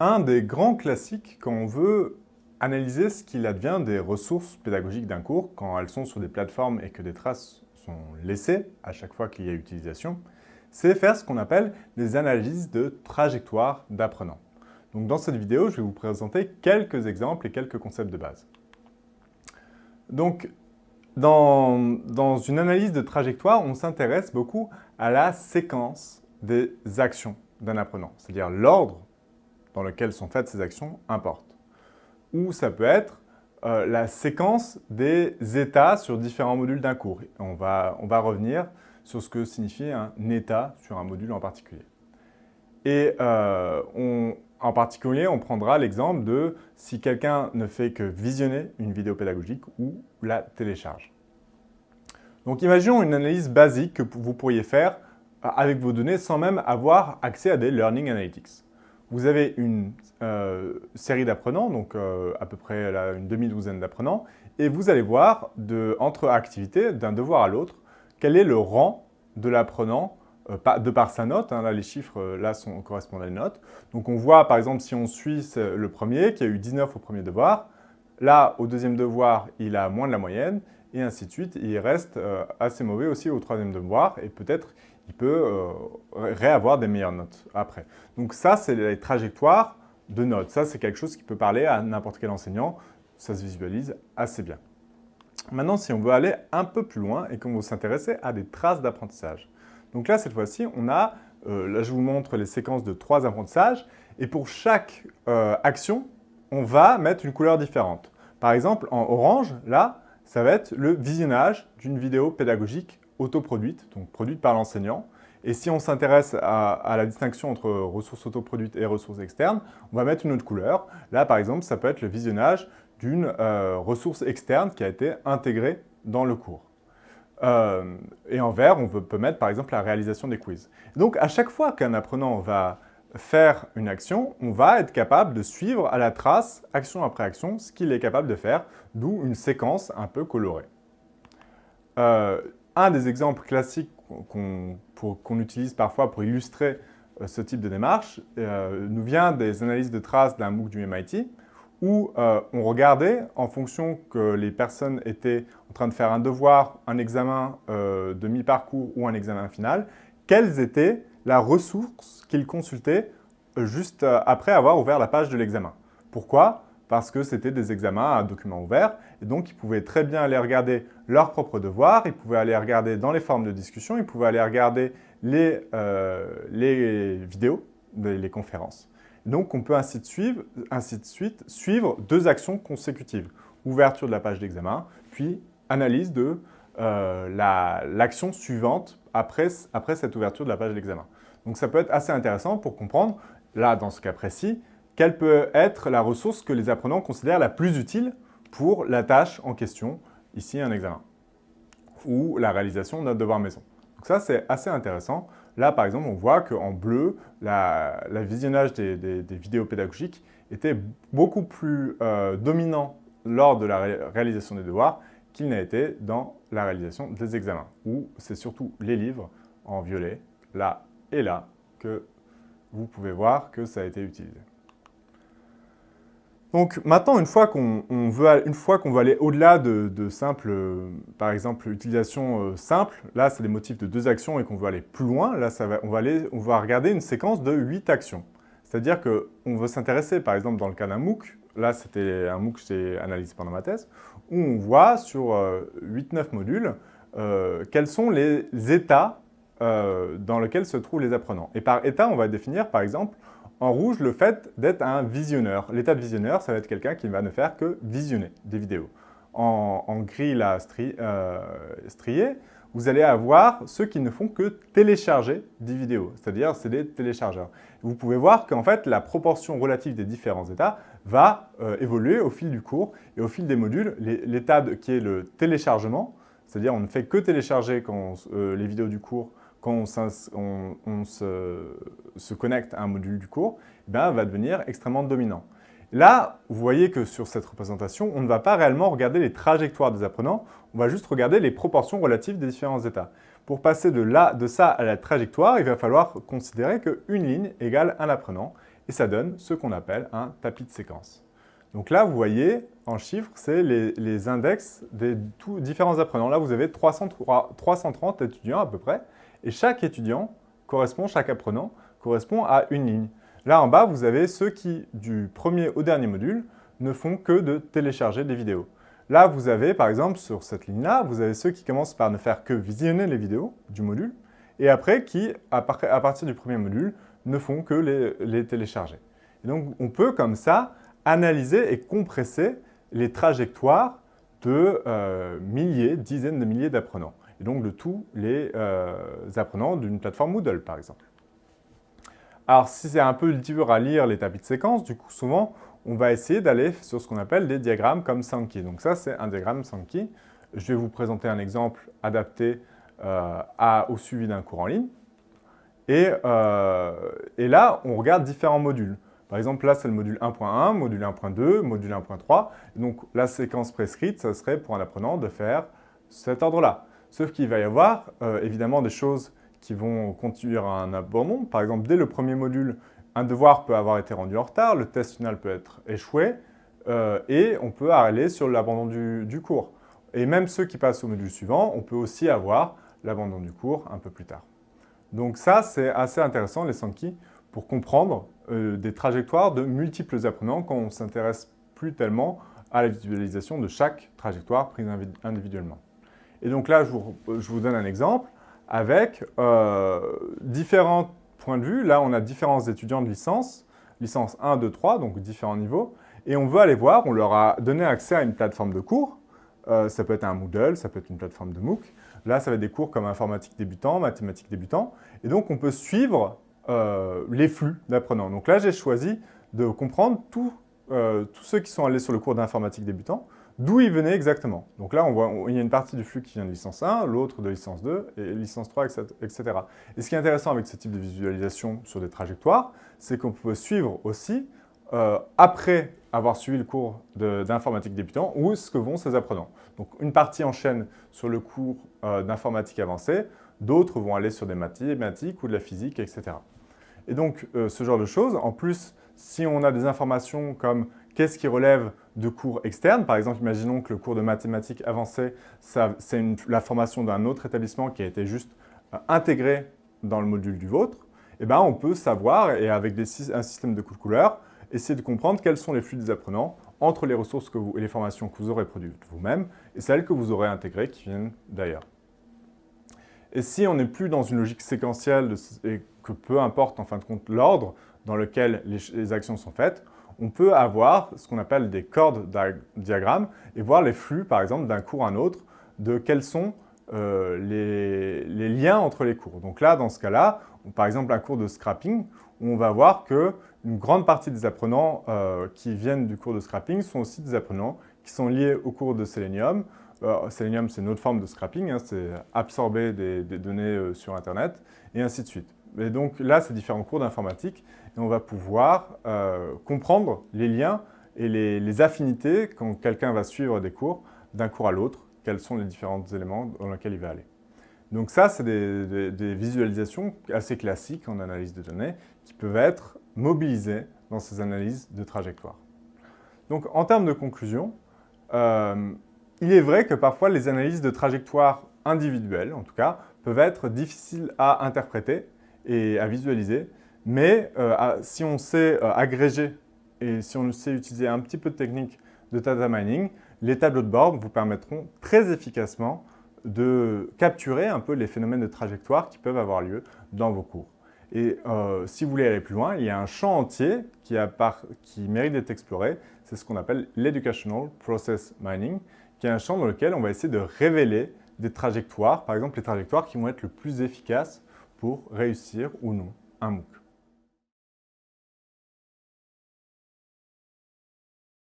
un des grands classiques quand on veut analyser ce qu'il advient des ressources pédagogiques d'un cours quand elles sont sur des plateformes et que des traces sont laissées à chaque fois qu'il y a utilisation, c'est faire ce qu'on appelle des analyses de trajectoire d'apprenant. Donc dans cette vidéo, je vais vous présenter quelques exemples et quelques concepts de base. Donc, dans, dans une analyse de trajectoire, on s'intéresse beaucoup à la séquence des actions d'un apprenant, c'est-à-dire l'ordre dans lequel sont faites ces actions importe. Ou ça peut être euh, la séquence des états sur différents modules d'un cours. On va, on va revenir sur ce que signifie un état sur un module en particulier. Et euh, en particulier, on prendra l'exemple de si quelqu'un ne fait que visionner une vidéo pédagogique ou la télécharge. Donc imaginons une analyse basique que vous pourriez faire avec vos données sans même avoir accès à des Learning Analytics. Vous avez une euh, série d'apprenants, donc euh, à peu près une demi-douzaine d'apprenants, et vous allez voir, entre activités, d'un devoir à l'autre, quel est le rang de l'apprenant euh, de par sa note. Hein, là, les chiffres là, sont, correspondent à une note. Donc on voit, par exemple, si on suit le premier, qui a eu 19 au premier devoir, là, au deuxième devoir, il a moins de la moyenne, et ainsi de suite. Il reste assez mauvais aussi au troisième devoir, et peut-être il peut euh, réavoir des meilleures notes après. Donc ça, c'est les trajectoires de notes. Ça, c'est quelque chose qui peut parler à n'importe quel enseignant. Ça se visualise assez bien. Maintenant, si on veut aller un peu plus loin et qu'on veut s'intéresser à des traces d'apprentissage. Donc là, cette fois-ci, on a, euh, là je vous montre les séquences de trois apprentissages, et pour chaque euh, action, on va mettre une couleur différente. Par exemple, en orange, là, ça va être le visionnage d'une vidéo pédagogique autoproduite, donc produite par l'enseignant. Et si on s'intéresse à, la distinction entre ressources autoproduites et ressources externes, on va mettre une autre couleur. Là, par exemple, ça peut être le visionnage d'une euh, ressource externe qui a été intégrée dans le cours. Euh, et en vert, on peut mettre par exemple la réalisation des quiz. Donc, à chaque fois qu'un apprenant va faire une action, on va être capable de suivre à la trace, action après action, ce qu'il est capable de faire, d'où une séquence un peu colorée. Euh, un des exemples classiques qu'on utilise parfois pour illustrer euh, ce type de démarche euh, nous vient des analyses de traces d'un MOOC du MIT où euh, on regardait, en fonction que les personnes étaient en train de faire un devoir, un examen de mi-parcours ou un examen final, quelles étaient la ressource qu'ils consultaient juste après avoir ouvert la page de l'examen. Pourquoi? Parce que c'était des examens à documents ouverts, et donc ils pouvaient très bien aller regarder leurs propres devoirs, ils pouvaient aller regarder dans les formes de discussion, ils pouvaient aller regarder les, euh, les vidéos, les, conférences. Donc on peut ainsi de, suivre, suite suivre deux actions consécutives. Ouverture de la page d'examen, puis analyse de euh, l'action suivante après cette ouverture de la page d'examen. Donc ça peut être assez intéressant pour comprendre, là dans ce cas précis, quelle peut être la ressource que les apprenants considèrent la plus utile pour la tâche en question, ici un examen, ou la réalisation d'un devoir maison. Donc ça, c'est assez intéressant. Là, par exemple, on voit qu'en bleu, le visionnage des, vidéos pédagogiques était beaucoup plus euh, dominant lors de la réalisation des devoirs qu'il n'a été dans la réalisation des examens, où c'est surtout les livres en violet, là et là, que vous pouvez voir que ça a été utilisé. Donc maintenant, une fois qu'on veut, aller au-delà de, simple, euh, par exemple, utilisation euh, simple, là c'est des motifs de deux actions et qu'on veut aller plus loin, là on, va regarder une séquence de huit actions. C'est-à-dire qu'on veut s'intéresser, par exemple dans le cas d'un MOOC, là c'était un MOOC que j'ai analysé pendant ma thèse, où on voit sur 8-9 euh, modules quels sont les états dans lesquels se trouvent les apprenants. Et par état, on va définir par exemple en rouge, le fait d'être un visionneur. L'état de visionneur, ça va être quelqu'un qui va ne faire que visionner des vidéos. En, gris, là, euh, strié, vous allez avoir ceux qui ne font que télécharger des vidéos, c'est-à-dire c'est des téléchargeurs. Vous pouvez voir qu'en fait, la proportion relative des différents états va euh, évoluer au fil du cours et au fil des modules. L'état qui est le téléchargement, c'est-à-dire on ne fait que télécharger quand euh, les vidéos du cours quand on, se, connecte à un module du cours, eh va devenir extrêmement dominant. Là, vous voyez que sur cette représentation, on ne va pas réellement regarder les trajectoires des apprenants, on va juste regarder les proportions relatives des différents états. Pour passer de, là, de ça à la trajectoire, il va falloir considérer qu'une ligne égale un apprenant. et ça donne ce qu'on appelle un tapis de séquence. Donc là, vous voyez, en chiffres, c'est les, index des différents apprenants. Là, vous avez 330 étudiants à peu près, et chaque étudiant correspond, chaque apprenant, correspond à une ligne. Là, en bas, vous avez ceux qui, du premier au dernier module, ne font que de télécharger des vidéos. Là, vous avez, par exemple, sur cette ligne-là, vous avez ceux qui commencent par ne faire que visionner les vidéos du module, et après qui, à, partir du premier module, ne font que les, télécharger. Et donc, on peut, comme ça, analyser et compresser les trajectoires de euh, milliers, dizaines de milliers d'apprenants, et donc de tous les euh, apprenants d'une plateforme Moodle, par exemple. Alors, si c'est un peu dur à lire les tapis de séquence, du coup, souvent, on va essayer d'aller sur ce qu'on appelle des diagrammes comme Sankey. Donc ça, c'est un diagramme Sankey. Je vais vous présenter un exemple adapté euh, au suivi d'un cours en ligne. Euh, et, là, on regarde différents modules. Par exemple, là, c'est le module 1.1, module 1.2, module 1.3. Donc, la séquence prescrite, ça serait pour un apprenant de faire cet ordre-là. Sauf qu'il va y avoir euh, évidemment des choses qui vont conduire à un abandon. Par exemple, dès le premier module, un devoir peut avoir été rendu en retard, le test final peut être échoué, euh, et on peut aller sur l'abandon du, cours. Et même ceux qui passent au module suivant, on peut aussi avoir l'abandon du cours un peu plus tard. Donc ça, c'est assez intéressant, les Sankey, pour comprendre euh, des trajectoires de multiples apprenants quand on ne s'intéresse plus tellement à la visualisation de chaque trajectoire prise individuellement. Et donc là, je vous, donne un exemple avec euh, différentes de vue, là, on a différents étudiants de licence, licence 1, 2, 3, donc différents niveaux, et on veut aller voir, on leur a donné accès à une plateforme de cours, euh, ça peut être un Moodle, ça peut être une plateforme de MOOC, là, ça va être des cours comme informatique débutant, mathématiques débutant, et donc on peut suivre euh, les flux d'apprenants. Donc là, j'ai choisi de comprendre tous ceux qui sont allés sur le cours d'informatique débutant, d'où ils venaient exactement. Donc là, on voit, il y a une partie du flux qui vient de licence 1, l'autre de licence 2, et licence 3, etc. Et ce qui est intéressant avec ce type de visualisation sur des trajectoires, c'est qu'on peut suivre aussi, euh, après avoir suivi le cours d'informatique débutant, où est-ce que vont ces apprenants. Donc une partie enchaîne sur le cours euh, d'informatique avancée, d'autres vont aller sur des mathématiques ou de la physique, etc. Et donc, euh, ce genre de choses, en plus, si on a des informations comme Qu'est-ce qui relève de cours externes? Par exemple, imaginons que le cours de mathématiques avancées, c'est la formation d'un autre établissement qui a été juste euh, intégré dans le module du vôtre. Eh ben, on peut savoir, et avec un système de couleur, essayer de comprendre quels sont les flux des apprenants entre les ressources que vous, et les formations que vous aurez produites vous-même et celles que vous aurez intégrées qui viennent d'ailleurs. Et si on n'est plus dans une logique séquentielle et que peu importe en fin de compte l'ordre dans lequel les actions sont faites, on peut avoir ce qu'on appelle des cordes diagrammes et voir les flux, par exemple, d'un cours à un autre, de quels sont euh, les, liens entre les cours. Donc là, dans ce cas-là, par exemple, un cours de scrapping, on va voir qu'une grande partie des apprenants euh, qui viennent du cours de scrapping sont aussi des apprenants qui sont liés au cours de Selenium. Euh, Selenium, c'est une autre forme de scrapping, hein, c'est absorber des, données sur Internet, et ainsi de suite. Et donc là, c'est différents cours d'informatique on va pouvoir euh, comprendre les liens et les, affinités quand quelqu'un va suivre des cours d'un cours à l'autre, quels sont les différents éléments dans lesquels il va aller. Donc ça, c'est des, visualisations assez classiques en analyse de données qui peuvent être mobilisées dans ces analyses de trajectoire. Donc en termes de conclusion, euh, il est vrai que parfois les analyses de trajectoire individuelles, en tout cas, peuvent être difficiles à interpréter et à visualiser. Mais euh, si on sait euh, agréger et si on sait utiliser un petit peu de technique de data mining, les tableaux de bord vous permettront très efficacement de capturer un peu les phénomènes de trajectoire qui peuvent avoir lieu dans vos cours. Et euh, si vous voulez aller plus loin, il y a un champ entier qui, qui mérite d'être exploré. C'est ce qu'on appelle l'Educational Process Mining, qui est un champ dans lequel on va essayer de révéler des trajectoires, par exemple les trajectoires qui vont être le plus efficaces pour réussir ou non un MOOC.